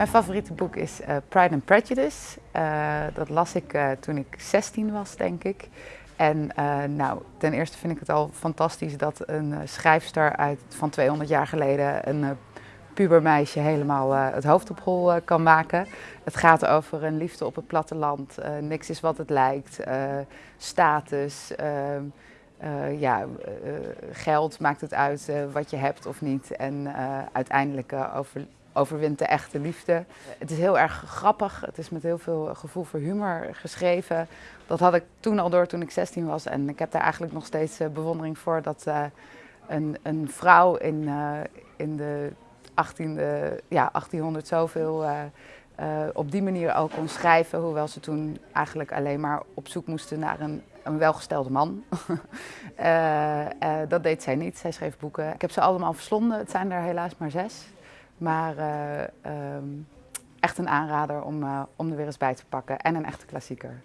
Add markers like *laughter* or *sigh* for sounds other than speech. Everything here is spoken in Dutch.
Mijn favoriete boek is uh, Pride and Prejudice. Uh, dat las ik uh, toen ik 16 was, denk ik. En nou, ten eerste vind ik het al fantastisch dat een schrijfster uit, van 200 jaar geleden een pubermeisje helemaal het hoofd op hol kan maken. Het gaat over een liefde op het platteland. niks is wat het lijkt. status. ja, geld maakt het uit wat je hebt of niet. En uiteindelijk over overwint de echte liefde. Het is heel erg grappig, het is met heel veel gevoel voor humor geschreven. Dat had ik toen al door toen ik 16 was en ik heb daar eigenlijk nog steeds eh, bewondering voor dat uh, een, een, vrouw in, uh, in de 18e, ja, 1800 zoveel op die manier ook kon schrijven, hoewel ze toen eigenlijk alleen maar op zoek moesten naar een, een welgestelde man. *laughs* dat deed zij niet, zij schreef boeken. Ik heb ze allemaal verslonden, het zijn er helaas maar zes. Maar uh, um, echt een aanrader om, uh, om er weer eens bij te pakken en een echte klassieker.